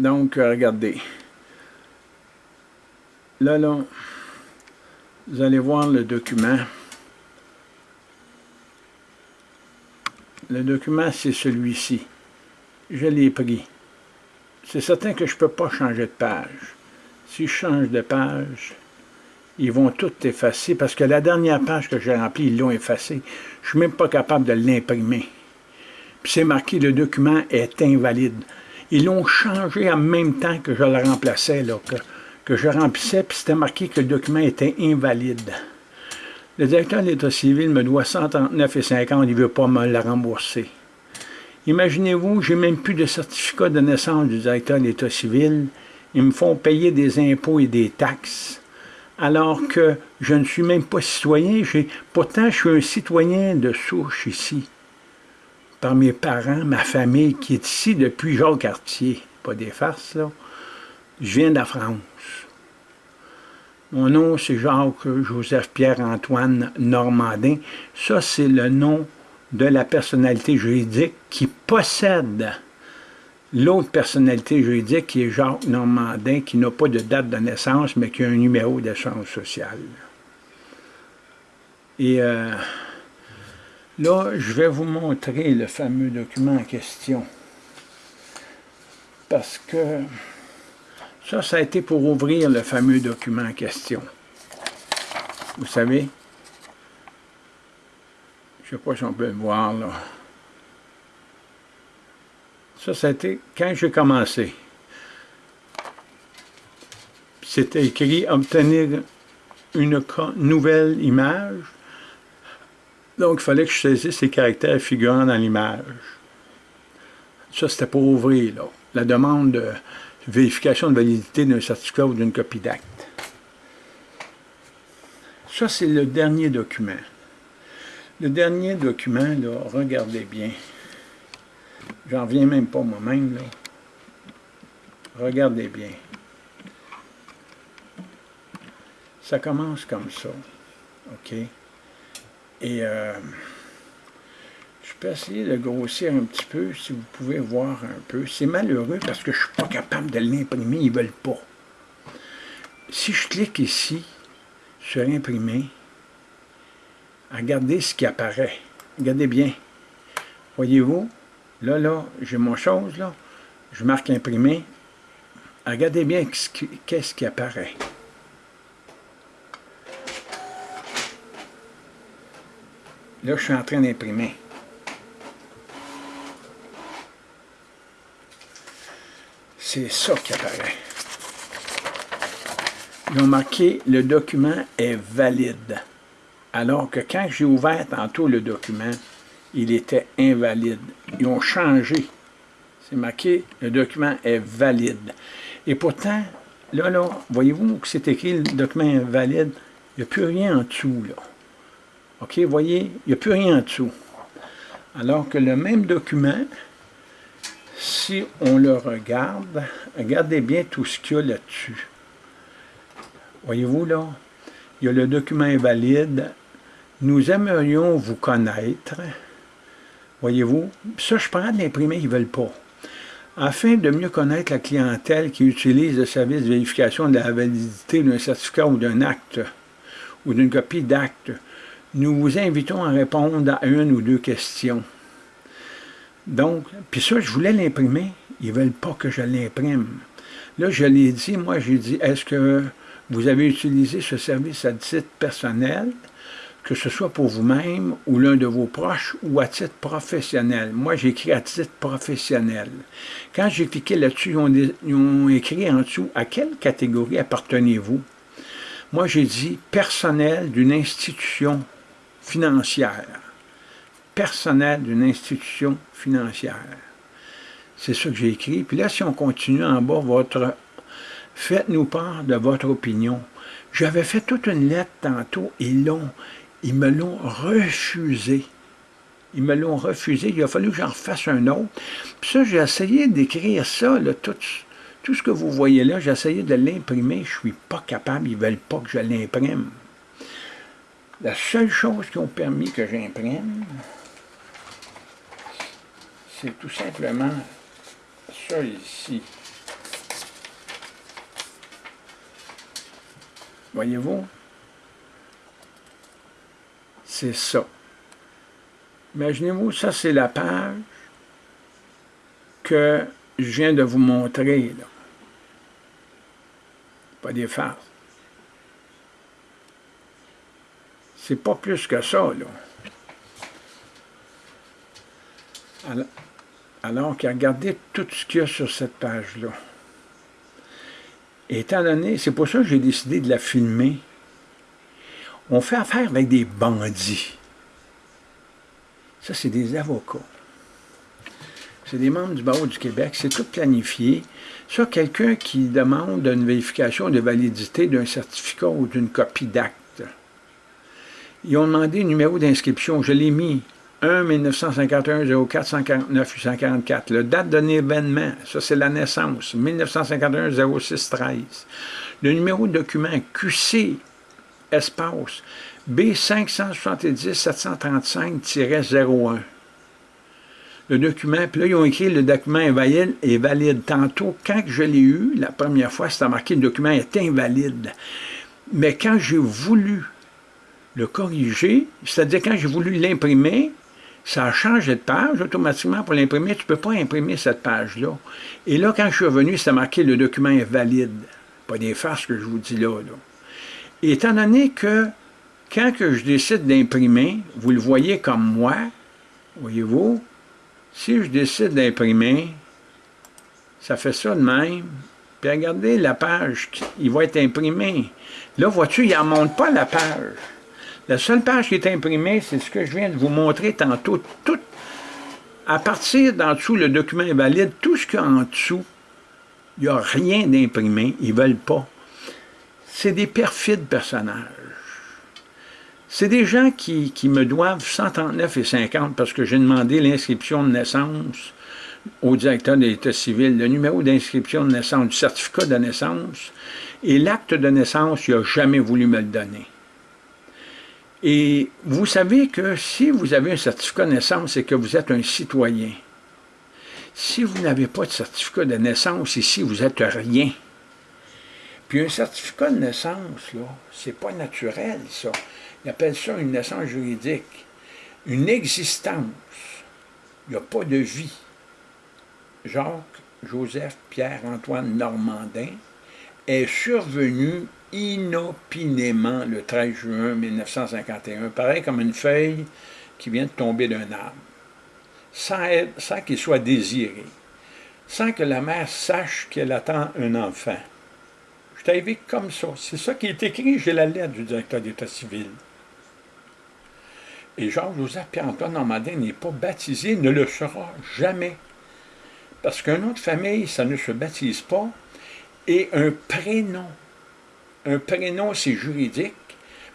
Donc, euh, regardez. Là, là, vous allez voir le document. Le document, c'est celui-ci. Je l'ai pris. C'est certain que je ne peux pas changer de page. Si je change de page, ils vont tout effacer parce que la dernière page que j'ai remplie, ils l'ont effacée. Je ne suis même pas capable de l'imprimer. Puis c'est marqué « Le document est invalide ». Ils l'ont changé en même temps que je le remplaçais, que je remplissais, puis c'était marqué que le document était invalide. Le directeur de l'État civil me doit 139,50, il ne veut pas me le rembourser. Imaginez-vous, j'ai même plus de certificat de naissance du directeur de l'État civil. Ils me font payer des impôts et des taxes, alors que je ne suis même pas citoyen. Pourtant, je suis un citoyen de souche ici, par mes parents, ma famille, qui est ici depuis Jacques Cartier. Pas des farces, là. Je viens de la France. Mon nom, c'est Jacques-Joseph-Pierre-Antoine Normandin. Ça, c'est le nom de la personnalité juridique qui possède l'autre personnalité juridique qui est Jacques Normandin, qui n'a pas de date de naissance, mais qui a un numéro d'assurance sociale. Et euh, là, je vais vous montrer le fameux document en question. Parce que ça, ça a été pour ouvrir le fameux document en question. Vous savez, je ne sais pas si on peut le voir là. Ça, ça a été quand j'ai commencé. C'était écrit « Obtenir une nouvelle image ». Donc, il fallait que je saisisse les caractères figurant dans l'image. Ça, c'était pour ouvrir la demande de vérification de validité d'un certificat ou d'une copie d'acte. Ça, c'est le dernier document. Le dernier document, là, regardez bien. J'en viens même pas moi-même, là. Regardez bien. Ça commence comme ça. OK? Et euh, je peux essayer de grossir un petit peu, si vous pouvez voir un peu. C'est malheureux parce que je ne suis pas capable de l'imprimer, ils ne veulent pas. Si je clique ici, sur imprimer, regardez ce qui apparaît. Regardez bien. Voyez-vous? Là, là, j'ai mon chose, là. Je marque imprimer. Regardez bien qu'est-ce qui apparaît. Là, je suis en train d'imprimer. C'est ça qui apparaît. Ils ont marqué « Le document est valide ». Alors que quand j'ai ouvert tantôt le document, il était invalide. Ils ont changé. C'est marqué « Le document est valide ». Et pourtant, là, là, voyez-vous que c'est écrit « Le document est valide ». Il n'y a plus rien en dessous, là. OK, voyez, il n'y a plus rien en dessous. Alors que le même document, si on le regarde, regardez bien tout ce qu'il y a là-dessus. Voyez-vous là, il y a le document invalide. Nous aimerions vous connaître. Voyez-vous, ça je prends de l'imprimer, ils ne veulent pas. Afin de mieux connaître la clientèle qui utilise le service de vérification de la validité d'un certificat ou d'un acte ou d'une copie d'acte, nous vous invitons à répondre à une ou deux questions. Donc, puis ça, je voulais l'imprimer. Ils ne veulent pas que je l'imprime. Là, je l'ai dit, moi, j'ai dit, est-ce que vous avez utilisé ce service à titre personnel, que ce soit pour vous-même ou l'un de vos proches ou à titre professionnel? Moi, j'ai écrit à titre professionnel. Quand j'ai cliqué là-dessus, ils, ont, écrit en dessous « À quelle catégorie appartenez-vous » Moi, j'ai dit « Personnel d'une institution financière. » Personnel d'une institution financière. C'est ça que j'ai écrit. Puis là, si on continue en bas, votre Faites-nous part de votre opinion. J'avais fait toute une lettre tantôt, ils ils me l'ont refusé. Ils me l'ont refusé, il a fallu que j'en fasse un autre. Puis ça, j'ai essayé d'écrire ça, tout, tout ce que vous voyez là, j'ai essayé de l'imprimer, je ne suis pas capable, ils ne veulent pas que je l'imprime. La seule chose qui ont permis que j'imprime, c'est tout simplement ça ici. Voyez-vous? C'est ça. Imaginez-vous, ça c'est la page que je viens de vous montrer. Pas des farces. C'est pas plus que ça, là. Alors, alors qu'à regarder tout ce qu'il y a sur cette page-là. Étant donné, c'est pour ça que j'ai décidé de la filmer, on fait affaire avec des bandits. Ça, c'est des avocats. C'est des membres du barreau du Québec. C'est tout planifié. Ça, quelqu'un qui demande une vérification de validité d'un certificat ou d'une copie d'acte. Ils ont demandé un numéro d'inscription. Je l'ai mis. 1 1951 04 149 844. Le date de l'événement, ça c'est la naissance. 1951 06 13. Le numéro de document QC espace B570-735-01. Le document, puis là, ils ont écrit le document est valide. Tantôt, quand je l'ai eu, la première fois, c'était marqué le document est invalide. Mais quand j'ai voulu le corriger, c'est-à-dire quand j'ai voulu l'imprimer, ça a changé de page automatiquement pour l'imprimer. Tu ne peux pas imprimer cette page-là. Et là, quand je suis revenu, c'était marqué le document est valide. Pas des farces que je vous dis là. là. Étant donné que quand que je décide d'imprimer, vous le voyez comme moi, voyez-vous, si je décide d'imprimer, ça fait ça de même. Puis regardez la page, il va être imprimé. Là, vois-tu, il n'en monte pas la page. La seule page qui est imprimée, c'est ce que je viens de vous montrer tantôt. Tout, à partir d'en dessous, le document est valide. Tout ce qu'il y a en dessous, il n'y a rien d'imprimé. Ils ne veulent pas. C'est des perfides personnages. C'est des gens qui, me doivent 139 et 50 parce que j'ai demandé l'inscription de naissance au directeur de l'État civil, le numéro d'inscription de naissance, du certificat de naissance, et l'acte de naissance, il n'a jamais voulu me le donner. Et vous savez que si vous avez un certificat de naissance, c'est que vous êtes un citoyen. Si vous n'avez pas de certificat de naissance ici, vous êtes rien. Puis un certificat de naissance, là, c'est pas naturel, ça. Il appelle ça une naissance juridique. Une existence. Il n'y a pas de vie. Jacques, Joseph, Pierre-Antoine Normandin est survenu inopinément le 13 juin 1951, pareil comme une feuille qui vient de tomber d'un arbre, sans, qu'il soit désiré, sans que la mère sache qu'elle attend un enfant. Je t'invite comme ça. C'est ça qui est écrit, j'ai la lettre du directeur d'État civil. Et Jean-Joseph Pierre-Antoine Normandin n'est pas baptisé, ne le sera jamais. Parce qu'un nom de famille, ça ne se baptise pas. Et un prénom, un prénom, c'est juridique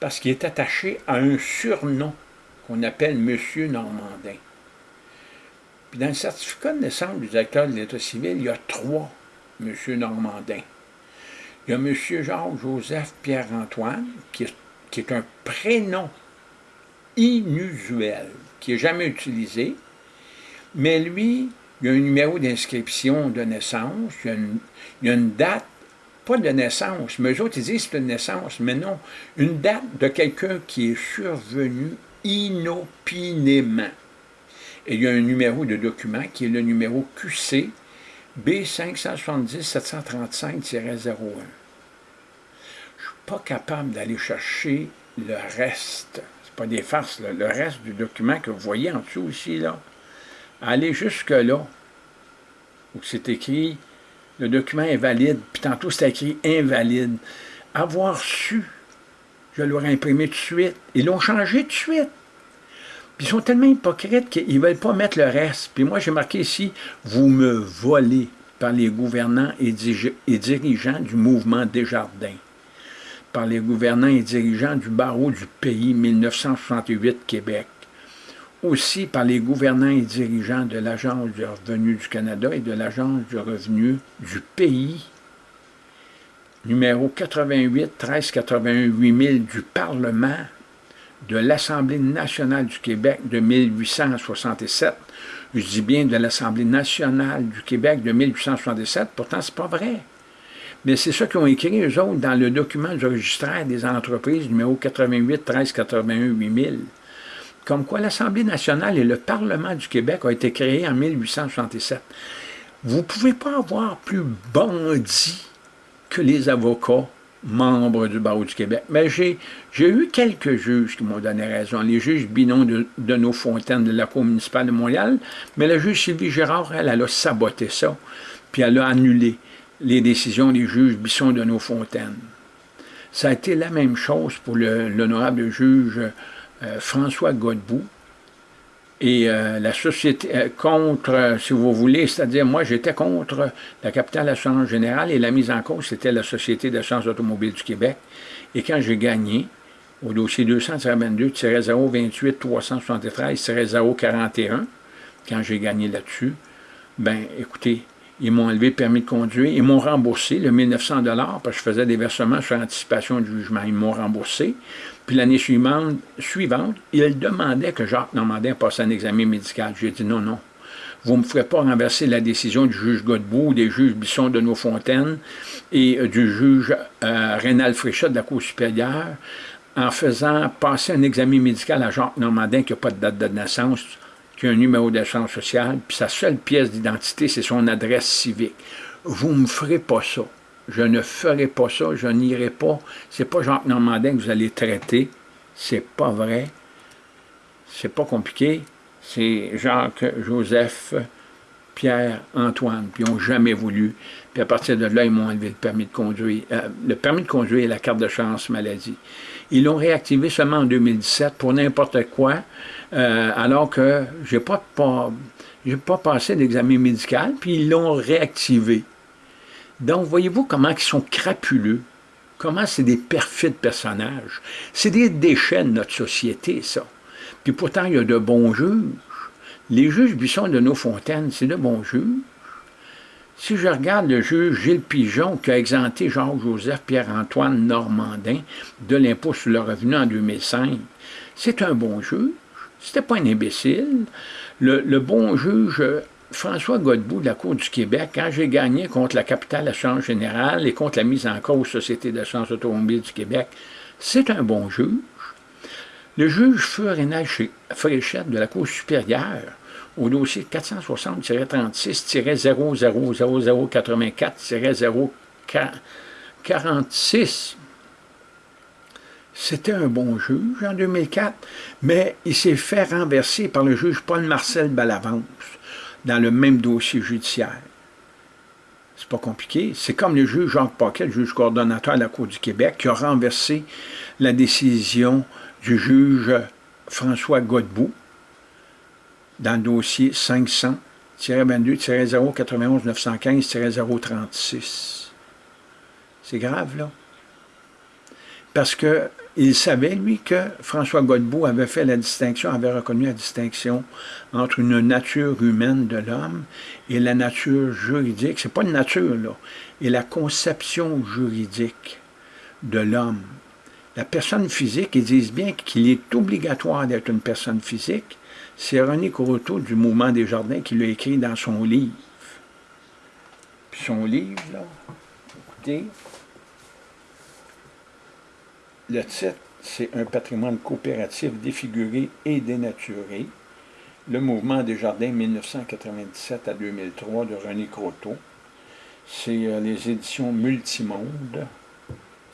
parce qu'il est attaché à un surnom qu'on appelle Monsieur Normandin. Puis dans le certificat de naissance du directeur de l'État civil, il y a trois Monsieur Normandin. Il y a Monsieur Jacques-Joseph Pierre-Antoine, qui est un prénom inusuel, qui n'est jamais utilisé, mais lui, il y a un numéro d'inscription de naissance, il y, a une, date, pas de naissance, mais eux autres, ils disent c'est une naissance, mais non, une date de quelqu'un qui est survenu inopinément. Et il y a un numéro de document qui est le numéro QC B570-735-01. Je ne suis pas capable d'aller chercher le reste pas des farces, le reste du document que vous voyez en dessous ici, là, allez jusque-là, où c'est écrit « le document est valide », puis tantôt c'est écrit « invalide ». Avoir su, je l'aurais imprimé tout de suite. Ils l'ont changé tout de suite. Puis ils sont tellement hypocrites qu'ils ne veulent pas mettre le reste. Puis moi, j'ai marqué ici « Vous me volez par les gouvernants et dirigeants du mouvement Desjardins » par les gouvernants et dirigeants du barreau du pays 1968 Québec, aussi par les gouvernants et dirigeants de l'Agence du revenu du Canada et de l'Agence du revenu du pays, numéro 88 13 81 8000 du Parlement de l'Assemblée nationale du Québec de 1867. Je dis bien de l'Assemblée nationale du Québec de 1867, pourtant c'est pas vrai. Mais c'est ça qu'ils ont écrit, eux autres, dans le document du registraire des entreprises, numéro 88 13 81 8000. Comme quoi l'Assemblée nationale et le Parlement du Québec ont été créés en 1867. Vous ne pouvez pas avoir plus bandit que les avocats membres du barreau du Québec. Mais j'ai eu quelques juges qui m'ont donné raison. Les juges Binon de, de nos Fontaines de la Cour municipale de Montréal, mais la juge Sylvie Gérard, elle, elle a saboté ça, puis elle a annulé les décisions des juges Bisson de nos Fontaines. Ça a été la même chose pour l'honorable juge François Godbout, et euh, la société euh, contre, si vous voulez, c'est-à-dire moi j'étais contre la capitale assurance générale et la mise en cause c'était la Société d'assurance automobile du Québec. Et quand j'ai gagné au dossier 222-028-373-041, quand j'ai gagné là-dessus, ben écoutez, ils m'ont enlevé le permis de conduire, ils m'ont remboursé le 1900 parce que je faisais des versements sur anticipation du jugement, ils m'ont remboursé. Puis l'année suivante, suivante, il demandait que Jacques Normandin passe un examen médical. J'ai dit non, non. Vous ne me ferez pas renverser la décision du juge Godbout, des juges Bisson de Nos-Fontaines et euh, du juge euh, Rénal Fréchat de la Cour supérieure en faisant passer un examen médical à Jacques Normandin qui n'a pas de date de naissance, qui a un numéro d'assurance sociale, puis sa seule pièce d'identité, c'est son adresse civique. Vous ne me ferez pas ça. Je ne ferai pas ça, je n'irai pas. C'est pas Jacques Normandin que vous allez traiter. C'est pas vrai. C'est pas compliqué. C'est Jacques, Joseph, Pierre, Antoine, puis ils n'ont jamais voulu. Puis à partir de là, ils m'ont enlevé le permis de conduire. Euh, le permis de conduire et la carte de chance maladie. Ils l'ont réactivé seulement en 2017 pour n'importe quoi, euh, alors que je n'ai pas, pas, pas passé d'examen médical, puis ils l'ont réactivé. Donc, voyez-vous comment ils sont crapuleux, comment c'est des perfides personnages? C'est des déchets de notre société, ça. Puis pourtant, il y a de bons juges. Les juges Buisson de nos fontaines, c'est de bons juges. Si je regarde le juge Gilles Pigeon qui a exempté Jean-Joseph Pierre-Antoine Normandin de l'impôt sur le revenu en 2005, c'est un bon juge. C'était pas un imbécile. Le, bon juge François Godbout de la Cour du Québec, quand j'ai gagné contre la capitale Assurance Générale et contre la mise en cause Société d'assurance automobile du Québec, c'est un bon juge. Le juge feu Fréchette de la Cour supérieure, au dossier 460-36-0084-046, c'était un bon juge en 2004, mais il s'est fait renverser par le juge Paul-Marcel Balavance dans le même dossier judiciaire. C'est pas compliqué. C'est comme le juge Jacques Paquet, le juge coordonnateur de la Cour du Québec, qui a renversé la décision du juge François Godbout dans le dossier 500-22-091-915-036. C'est grave, là. Parce que il savait, lui, que François Godbout avait fait la distinction, avait reconnu la distinction entre une nature humaine de l'homme et la nature juridique, c'est pas une nature, là, et la conception juridique de l'homme. La personne physique, ils disent bien qu'il est obligatoire d'être une personne physique. C'est René Courteau du Mouvement des Jardins qui l'a écrit dans son livre. Puis son livre, là, écoutez, le titre, c'est Un patrimoine coopératif défiguré et dénaturé. Le mouvement des jardins 1997 à 2003 de René Croteau. C'est euh, les éditions Multimonde.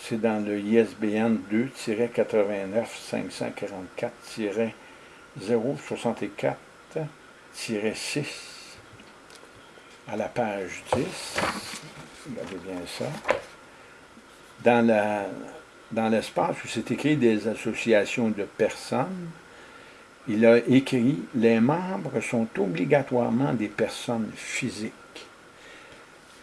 C'est dans le ISBN 2-89-54-064-6 à la page 10. Regardez bien ça. Dans la dans l'espace où c'est écrit des associations de personnes, il a écrit « Les membres sont obligatoirement des personnes physiques. »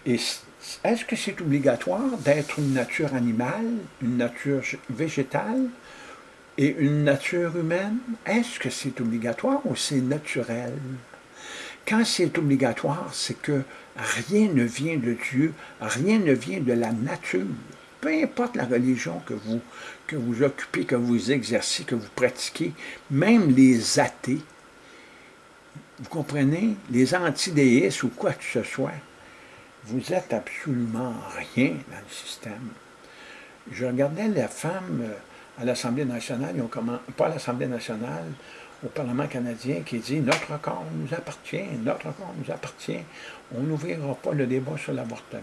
est-ce que c'est obligatoire d'être une nature animale, une nature végétale et une nature humaine? Est-ce que c'est obligatoire ou c'est naturel? Quand c'est obligatoire, c'est que rien ne vient de Dieu, rien ne vient de la nature peu importe la religion que vous, que vous occupez, que vous exercez, que vous pratiquez, même les athées, vous comprenez, les antidéistes ou quoi que ce soit, vous êtes absolument rien dans le système. Je regardais la femme euh, à l'Assemblée nationale, pas à l'Assemblée nationale, au Parlement canadien, qui dit « Notre corps nous appartient, notre corps nous appartient, on n'ouvrira pas le débat sur l'avortement. »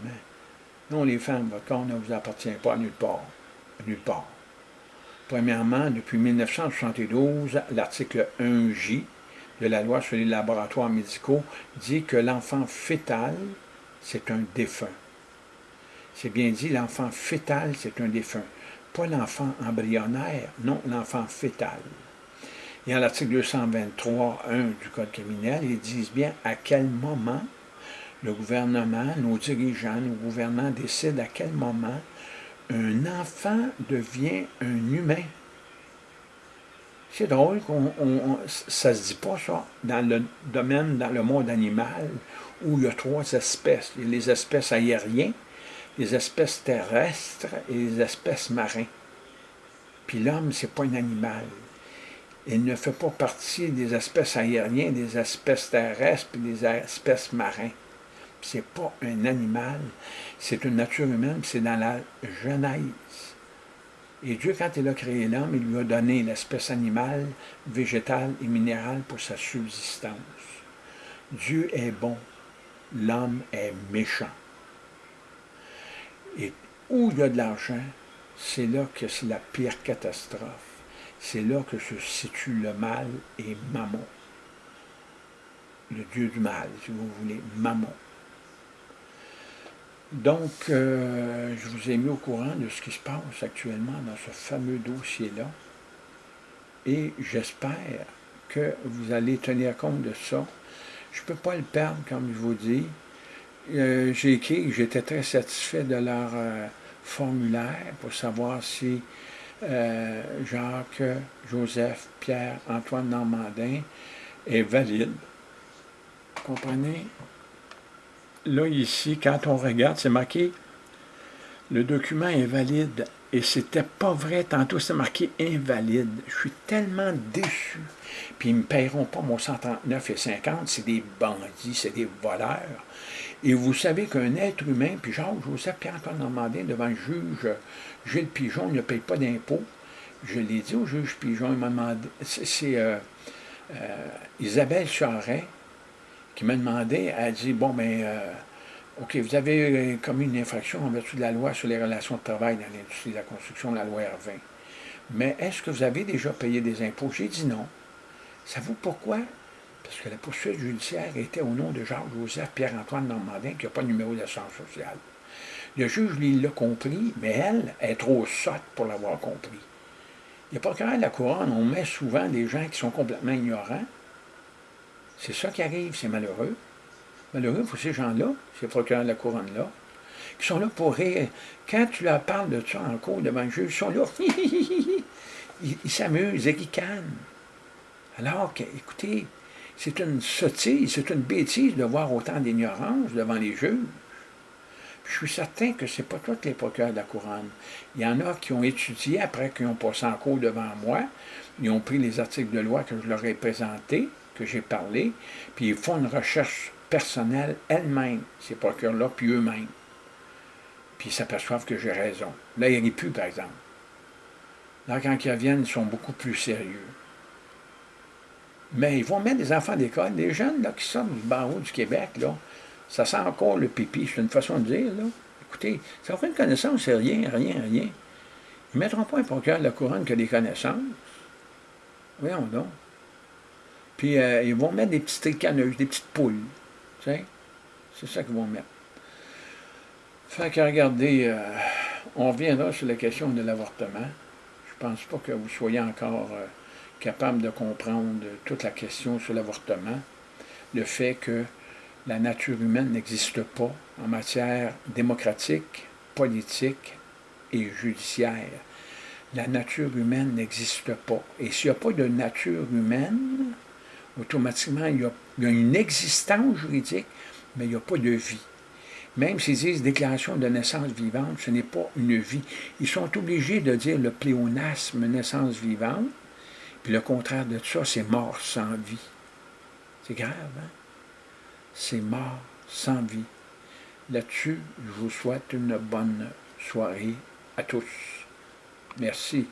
Non, les femmes, votre corps ne vous appartient pas à nulle part. nulle part. Premièrement, depuis 1972, l'article 1J de la loi sur les laboratoires médicaux dit que l'enfant fœtal, c'est un défunt. C'est bien dit, l'enfant fœtal, c'est un défunt. Pas l'enfant embryonnaire, non, l'enfant fœtal. Et à l'article 223.1 du Code criminel, ils disent bien à quel moment le gouvernement, nos dirigeants, nos gouvernants décident à quel moment un enfant devient un humain. C'est drôle qu'on ça se dit pas ça dans le domaine, dans le monde animal, où il y a trois espèces. Il y a les espèces aériennes, les espèces terrestres et les espèces marins. Puis l'homme, c'est pas un animal. Il ne fait pas partie des espèces aériennes, des espèces terrestres et des espèces marins c'est pas un animal, c'est une nature humaine, c'est dans la Genèse. Et Dieu, quand il a créé l'homme, il lui a donné l'espèce animale, végétale et minérale pour sa subsistance. Dieu est bon, l'homme est méchant. Et où il y a de l'argent, c'est là que c'est la pire catastrophe. C'est là que se situe le mal et Mammon. Le dieu du mal, si vous voulez, Mammon. Donc, euh, je vous ai mis au courant de ce qui se passe actuellement dans ce fameux dossier-là. Et j'espère que vous allez tenir compte de ça. Je ne peux pas le perdre, comme je vous dis. Euh, j'ai écrit que j'étais très satisfait de leur euh, formulaire pour savoir si Jacques, Joseph, Pierre, Antoine Normandin est valide. Vous comprenez? Là, ici, quand on regarde, c'est marqué le document est valide. Et c'était pas vrai. Tantôt, c'est marqué invalide. Je suis tellement déçu. Puis ils ne me paieront pas mon 139,50. C'est des bandits, c'est des voleurs. Et vous savez qu'un être humain, puis Jacques-Joseph Pierre-Antoine Normandin, devant le juge Gilles Pigeon, ne paye pas d'impôts. Je l'ai dit au juge Pigeon, il m'a demandé, c'est euh, euh, Isabelle Charret, qui m'a demandé, elle a dit, bon, ben, euh, OK, vous avez commis une infraction en vertu de la loi sur les relations de travail dans l'industrie de la construction, la loi R20. Mais est-ce que vous avez déjà payé des impôts? J'ai dit non. Savez-vous pourquoi? Parce que la poursuite judiciaire était au nom de Jacques-Joseph Pierre-Antoine Normandin, qui n'a pas de numéro d'assurance sociale. Le juge, lui, l'a compris, mais elle est trop sotte pour l'avoir compris. Il n'y a pas quand de la couronne, on met souvent des gens qui sont complètement ignorants, c'est ça qui arrive, c'est malheureux. Malheureux pour ces gens-là, ces procureurs de la couronne-là, qui sont là pour rire. Quand tu leur parles de ça en cours devant le juge, ils sont là, ils s'amusent, ils ricanent. Alors que, écoutez, c'est une sottise, c'est une bêtise de voir autant d'ignorance devant les juges. je suis certain que ce n'est pas tous les procureurs de la couronne. Il y en a qui ont étudié après qu'ils ont passé en cours devant moi. Ils ont pris les articles de loi que je leur ai présentés que j'ai parlé, puis ils font une recherche personnelle elles-mêmes, ces procureurs-là, puis eux-mêmes. Puis ils s'aperçoivent que j'ai raison. Là, il n'y a plus, par exemple. Là, quand ils reviennent, ils sont beaucoup plus sérieux. Mais ils vont mettre des enfants d'école, des jeunes là, qui sortent du barreau du Québec, là, ça sent encore le pipi, c'est une façon de dire. Là. Écoutez, ça aucune connaissance, c'est rien, rien, rien. Ils ne mettront pas un procureur de la couronne que des connaissances. Voyons donc. Puis euh, ils vont mettre des petites tricaneuses, des petites poules. C'est ça qu'ils vont mettre. Fait que regardez, euh, on reviendra sur la question de l'avortement. Je pense pas que vous soyez encore euh, capable de comprendre toute la question sur l'avortement. Le fait que la nature humaine n'existe pas en matière démocratique, politique et judiciaire. La nature humaine n'existe pas. Et s'il n'y a pas de nature humaine, automatiquement, il y, a, une existence juridique, mais il n'y a pas de vie. Même s'ils disent déclaration de naissance vivante, ce n'est pas une vie. Ils sont obligés de dire le pléonasme naissance vivante, puis le contraire de ça, c'est mort sans vie. C'est grave, hein? C'est mort sans vie. Là-dessus, je vous souhaite une bonne soirée à tous. Merci.